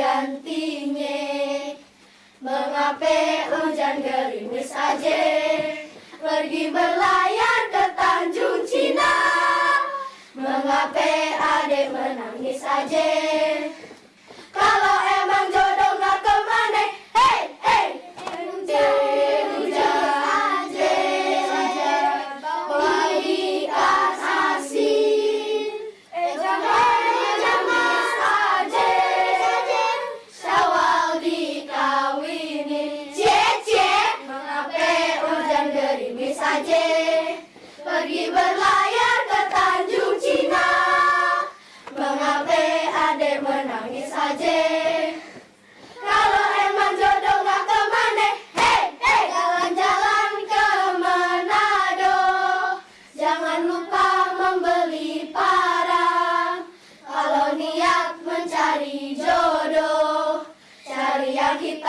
gantinya. Mengape hujan gerimis aja. Pergi berlayar ke Tanjung Cina. Mengape adik menangis aja.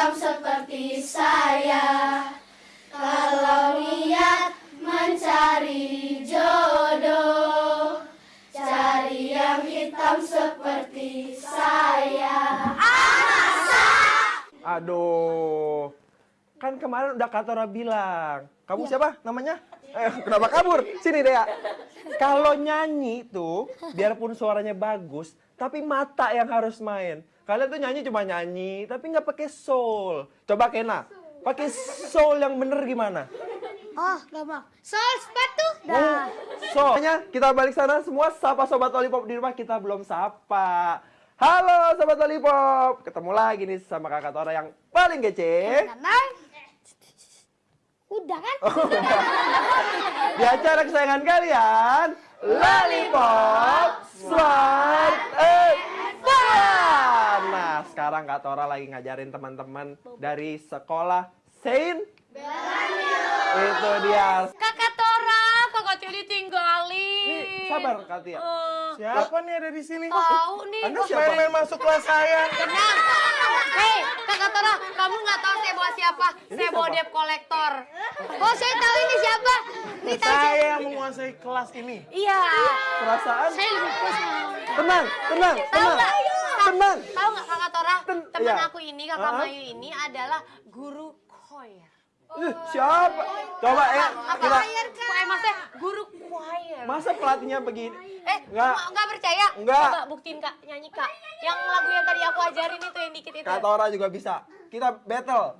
Hitam seperti saya Kalau niat mencari jodoh Cari yang hitam seperti saya Aduh. Kan kemarin udah Katora bilang. Kamu siapa namanya? Eh, kenapa kabur? Sini Dea. Kalau nyanyi tuh, biarpun suaranya bagus, tapi mata yang harus main. Kalian tuh nyanyi cuma nyanyi, tapi nggak pakai soul. Coba Kena, pakai soul yang bener gimana? Oh, gampang. Sol sepatu. Oh, so, Makanya kita balik sana semua sapa sobat Lollipop di rumah kita belum sapa. Halo sobat Lollipop, ketemu lagi nih sama kakak Tora yang paling kece. Udah kan? Di acara kesayangan kalian, Lollipop Smart. Nah, sekarang Kak Tora lagi ngajarin teman-teman dari sekolah Saint Itu dia. Kakak Tora, kakak Tia ditinggalin. Nih, sabar Kak Tia. Eh, Siapa nih ada di sini? tahu nih. Anda siapa? Main-main masuk kelas saya. Tenang. Hei, kakak Tora, kamu nggak tahu saya bawa siapa? saya bawa debt collector. Oh, saya tahu ini siapa. Ini tahu saya. Saya yang menguasai kelas ini. Iya. Perasaan Saya lebih puas. tenang, tenang, tenang. Tenang. Tahu nggak kakak Tora? Teman iya. aku ini, kakak Ah. Mayu ini adalah guru choir. Ih, Siapa? Coba ya, Apa? kita Eh, maksudnya guru choir. masa pelatihnya begini? Eh, Nggak. nggak nggak percaya? Nggak. Coba buktiin kak, nyanyi kak. Yang lagu yang tadi aku ajarin itu yang dikit itu. Kak Tora juga bisa. Kita battle.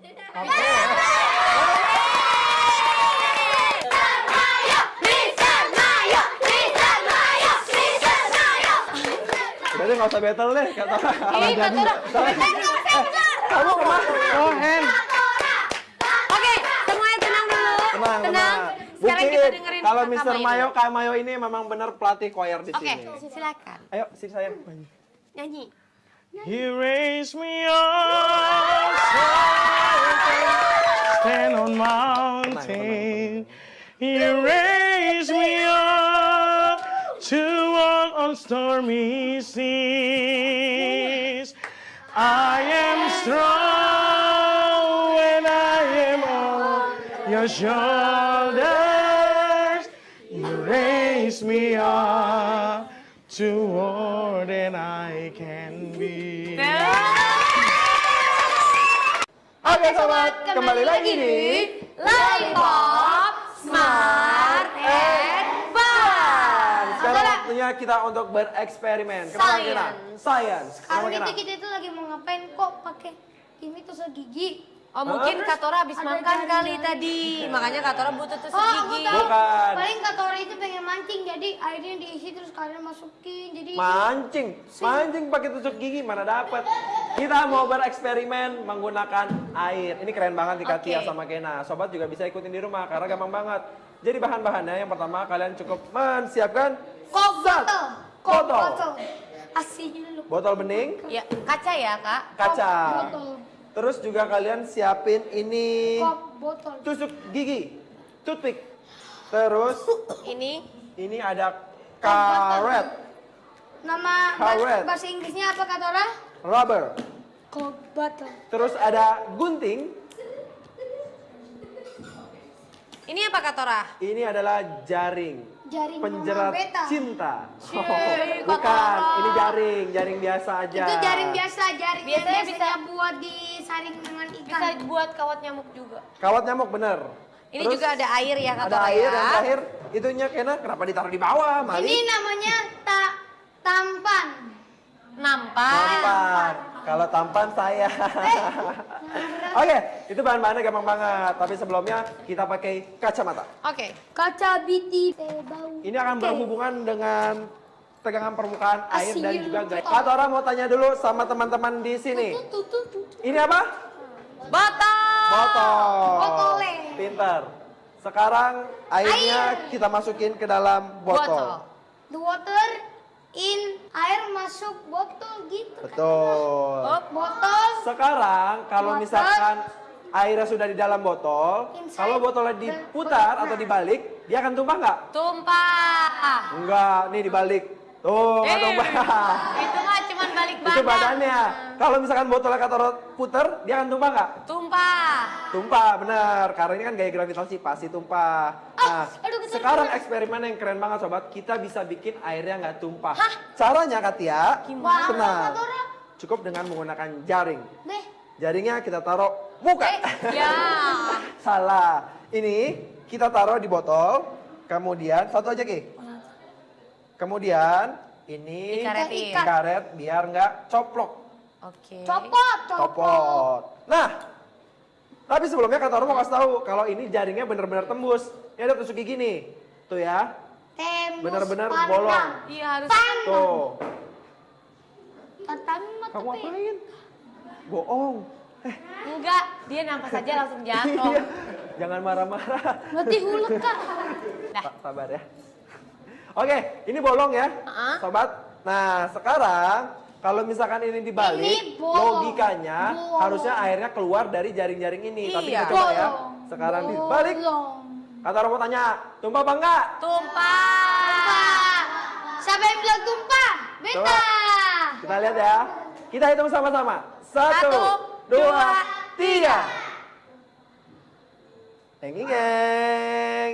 Berarti nggak usah battle deh, Kak Tora. Ih, Kak Tora. Kamu ke mana? Oh. Oke, semuanya tenang dulu. Tenang, tenang. Sekarang kita Buktiin dengerin kalau. Mayu Mayo. Kak Mayo ini memang benar pelatih choir di Oke, sini. silakan. Ayo, sini sayang. Nyanyi. He raised me up so I can stand on mountain. He raised walk on stormy seas. I am strong when I am on your shoulders. You raise me up to more than I can be. Oke sobat, kembali lagi di Lollipop waktunya kita untuk bereksperimen. Kenapa Science. Kena? Science. Kenapa Sekarang itu kita itu lagi mau ngapain kok pakai ini tusuk gigi. Oh mungkin Katora habis makan kali tadi, makanya Katora butuh tusuk Oh, aku gigi. tahu. Bukan. Paling kata orang itu pengen mancing, jadi airnya diisi terus kalian masukin. Jadi Mancing, mancing pakai tusuk gigi mana dapat? Kita mau bereksperimen menggunakan air. Ini keren banget nih Katia Oke. sama Kena. Sobat juga bisa ikutin di rumah karena gampang banget. Jadi bahan-bahannya yang pertama kalian cukup menyiapkan kok zat. botol, Botol. dulu. Botol bening, Ya, kaca ya kak. kaca. Botol, Terus juga kalian siapin ini kok botol. tusuk gigi, toothpick. Terus Ini ini ada karet, Nama Karet. bahasa, Inggrisnya apa kata orang? rubber. Kok botol. Terus ada gunting. ini apa Katora? Ini adalah jaring. Jaring penjerat beta. cinta. Oh, bukan, kotoran. ini jaring, jaring biasa aja. Itu jaring biasa, jaring Biasanya yang bisa- biasanya buat disaring dengan ikan. Bisa buat kawat nyamuk juga. Kawat nyamuk bener. Ini Terus juga ada air ya kata ada Raya. air yang terakhir itunya kena kenapa ditaruh di bawah Mali? Ini namanya ta tampan. Nampak. Tampan. Kalau tampan saya. Oke itu bahan-bahannya gampang banget. Tapi sebelumnya kita pakai kacamata. Oke. Kaca biti. Eh, bau. ini akan berhubungan dengan tegangan permukaan air dan juga gaya Kak Tora mau tanya dulu sama teman-teman di sini. Ini apa? Botol. botol. Botolnya. pinter sekarang airnya kita masukin ke dalam botol, Botol. The water in air masuk botol gitu. betul Oh, Botol Sekarang kalau Botol. misalkan airnya sudah di dalam botol, Inside kalau botolnya diputar atau dibalik, dia akan tumpah nggak? tumpah. Enggak, nih dibalik. Tuh, nggak Eh, tumpah. Itu mah cuman balik badan. Itu badannya. Kalau misalkan botolnya kata puter, dia akan tumpah nggak? Tumpah. Tumpah, bener. Karena ini kan gaya gravitasi pasti tumpah. Nah, aduh, ketar- sekarang eksperimen yang keren banget sobat. Kita bisa bikin airnya nggak tumpah. Caranya Katia, Gimana? tenang. Cukup dengan menggunakan jaring. deh. Jaringnya kita taruh muka. Ya. Salah. Ini kita taruh di botol. Kemudian satu aja Ki. Kemudian ini Dikaretin. dikaret biar nggak coplok. Oke. Copot, copot. Copot. Nah, tapi sebelumnya kata orang mau kasih tahu kalau ini jaringnya benar-benar tembus. Ini ada tusuk gigi nih. Tuh ya. Tembus Benar-benar bolong. Iya harus. Tuh. Tatami mata Kamu apain? Bohong. Eh, Enggak, dia nampak saja langsung jatuh. iya. Jangan marah-marah. Berarti hulek kak. Sa- Sabar ya. Oke, ini bolong ya, Uh-uh. sobat. Nah, sekarang kalau misalkan ini dibalik, Ini bolong. logikanya Bolong. harusnya airnya keluar dari jaring-jaring ini. Tapi Iya. kita coba ya. Bolong. Sekarang dibalik. Bolong. Kata orang mau tanya, tumpah apa enggak? Tumpah. Tumpah. Siapa yang bilang tumpah? Beta. Coba. Kita lihat ya. Kita hitung sama-sama. Satu, Satu, dua, dua, tiga. Ngeng.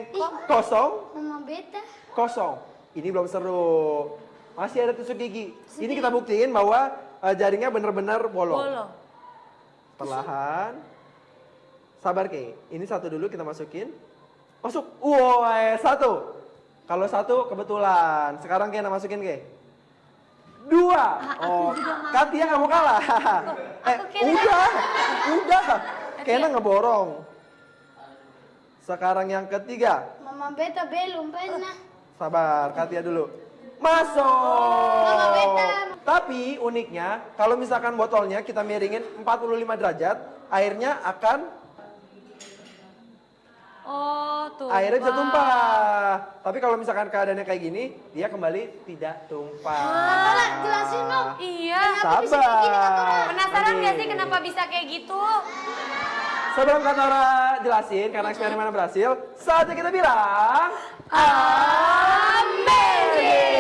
Kosong, Mama beta. kosong. Ini belum seru. Masih ada tusuk gigi. Ini kita buktiin bahwa eh, jaringnya benar-benar bolong. Bolong. Perlahan. Sabar Ke. Ini satu dulu kita masukin. Masuk. Woi, satu. Kalau satu kebetulan. Sekarang Kena masukin Ke. Dua. Oh, Katia nggak mau kalah. eh, Kena. udah. Udah. Kena ngeborong. Sekarang yang ketiga. Mama beta belum pernah. Sabar, Katia dulu. Masuk. Beta. Tapi uniknya, kalau misalkan botolnya kita miringin 45 derajat, airnya akan Oh, tumpah. airnya bisa tumpah. Tapi kalau misalkan keadaannya kayak gini, dia kembali tidak tumpah. Tolong jelasin dong. Iya. Sabar. Penasaran Nanti. gak sih kenapa bisa kayak gitu? Sebelum Katora jelasin, karena eksperimennya berhasil, saatnya kita bilang... Amazing!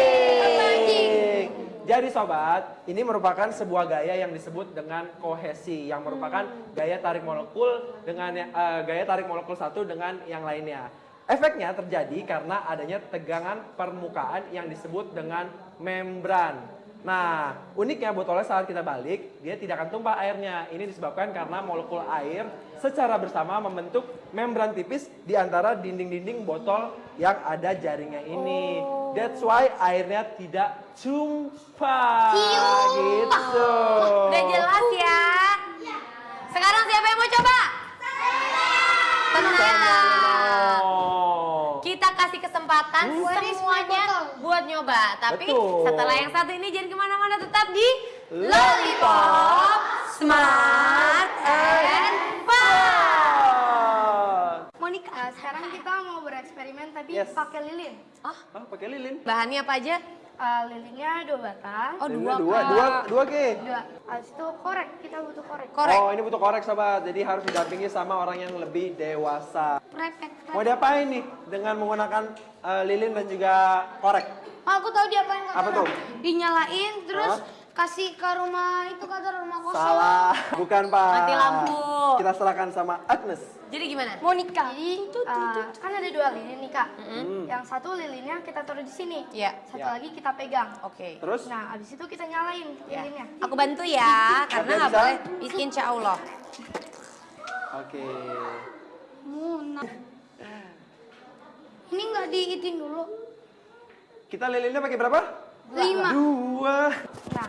Jadi sobat, ini merupakan sebuah gaya yang disebut dengan kohesi, yang merupakan gaya tarik molekul dengan eh, gaya tarik molekul satu dengan yang lainnya. Efeknya terjadi karena adanya tegangan permukaan yang disebut dengan membran. Nah, uniknya botolnya saat kita balik, dia tidak akan tumpah airnya. Ini disebabkan karena molekul air secara bersama membentuk membran tipis di antara dinding-dinding botol yang ada jaringnya ini. That's why airnya tidak tumpah. Gitu. Udah jelas ya. Sekarang siapa yang mau coba? Tenang. Kita kasih kesempatan semuanya buat nyoba. Tapi Betul. setelah yang satu ini jangan ke mana-mana tetap di Lollipop Smart and. Eh, sekarang kita mau bereksperimen tapi Yes. pakai lilin. Ah, pakai lilin. Bahannya apa aja? Eh, lilinnya dua batang. Oh dua, dua, dua, dua, Ki. Dua. Habis itu korek, kita butuh korek. Korek. Oh, ini butuh korek sobat. Jadi harus didampingi sama orang yang lebih dewasa. Prepek. Mau diapain nih dengan menggunakan eh, lilin dan juga korek? Oh, aku tahu diapain Apa tuh? Dinyalain terus Hah? Kasih ke rumah itu kata rumah kosong. Salah, bukan Pak. Mati lampu. Kita serahkan sama Agnes. Jadi gimana? Monica. Jadi eh, kan ada dua lilin nih kak. Hmm. Yang satu lilinnya kita taruh di sini. Iya. Satu Ya. lagi kita pegang. Oke. Terus? Nah, abis itu kita nyalain Ya. lilinnya. Aku bantu ya, karena nggak boleh. Insya Allah. Oke. Muna. Ini nggak diitin dulu. Kita lilinnya pakai berapa? Lima. Dua. Nah,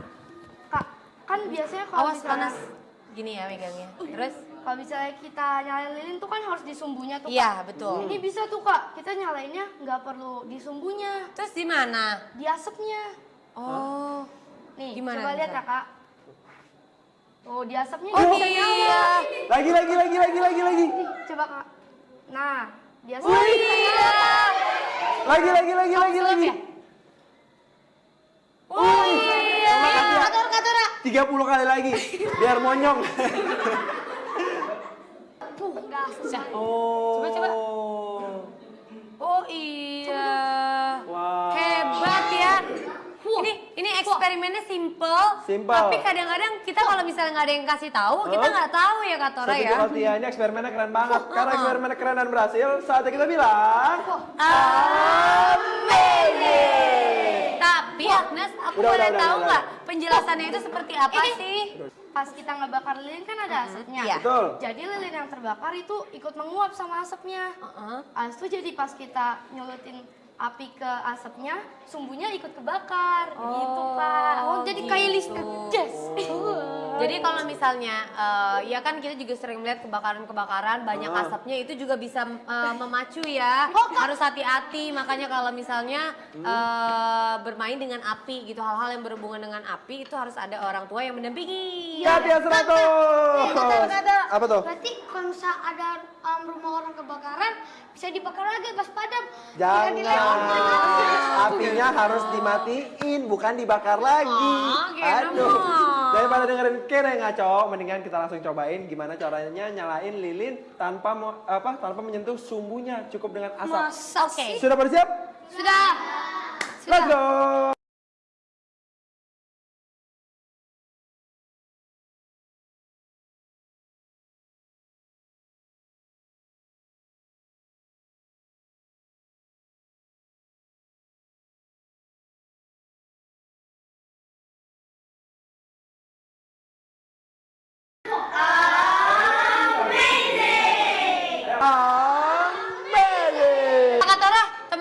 kan biasanya kalau Awas misalnya, panas. Gini ya megangnya. Terus? kalau misalnya kita nyalain lilin tuh kan harus di sumbunya tuh. Iya, Kak. betul. Ini bisa tuh kak, kita nyalainnya nggak perlu di sumbunya, Terus di mana? di asapnya. Oh. Nih, Gimana coba lihat ya kak. Oh, di asapnya Oh iya. nyala. Lagi, lagi, lagi, lagi, lagi, lagi. Nih, coba kak. Nah, di asapnya Oh iya. Lagi, lagi, lagi, lagi, lagi. Oh iya. Kator, katora. 30 kali lagi. Biar monyong. Tuh. Oh. Coba, coba. Oh iya. Wah. Hebat ya. Ini ini eksperimennya simple. Simple. Tapi kadang-kadang kita kalau misalnya nggak ada yang kasih tahu, kita Huh? nggak tahu ya Kak Tora Tapi ya. ini eksperimennya keren banget. Karena eksperimennya keren dan berhasil, saatnya kita bilang. Amazing. Tapi Agnes, aku Udah, boleh udah, tahu nggak penjelasannya itu seperti apa sih? Pas kita ngebakar lilin kan ada asapnya. Iya. Betul. Jadi lilin yang terbakar itu ikut menguap sama asapnya. Heeh. Habis itu jadi pas kita nyulutin api ke asapnya, sumbunya ikut kebakar gitu, Kak. Oh, jadi gitu. kayak listrik. Yes. Jadi kalau misalnya, eh, ya kan kita juga sering melihat kebakaran-kebakaran, banyak Ah. asapnya itu juga bisa eh, memacu ya. Oh. Harus hati-hati, makanya kalau misalnya eh, bermain dengan api gitu, hal-hal yang berhubungan dengan api itu harus ada orang tua yang mendampingi. Ya, Tia 100. Apa tuh? Berarti kalau misalnya ada rumah orang kebakaran, bisa dibakar lagi pas padam. Jangan. Apinya harus dimatiin, bukan dibakar lagi. Ah, Kena Aduh. Daripada dengerin Kene ngaco, mendingan kita langsung cobain gimana caranya nyalain lilin tanpa apa tanpa menyentuh sumbunya, cukup dengan asap. Oke. Sudah bersiap? Sudah. Let's go.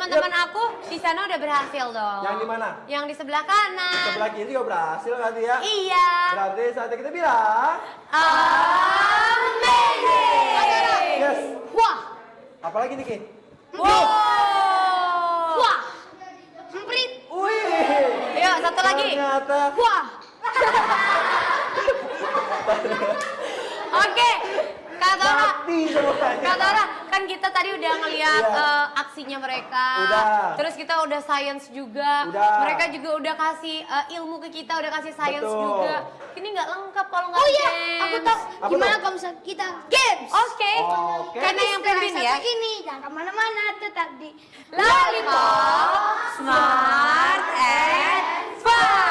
Teman-teman aku di sana udah berhasil dong. Yang di mana? Yang di sebelah kanan. Sebelah kiri juga berhasil kan ya? Iya. Berarti saatnya kita bilang, Amazing. yes. Wah. Apalagi nih Ki? Wow. Wah. Semprit. Wih. Yuk, satu lagi. Ternyata Wah. Oke. Tora, mati semuanya. Kak Tora, kan kita tadi udah ngeliat Iya. eh, aksinya mereka. Udah. Terus kita udah science juga. Udah. Mereka juga udah kasih eh, ilmu ke kita, udah kasih science Betul. juga. Ini nggak lengkap kalau nggak Oh iya, aku tahu Apa gimana kalau misalnya kita games. Oke. Oke. Karena yang Setelah pimpin satu ya. ini jangan ke mana-mana, tetap di Lollipop, smart and fun.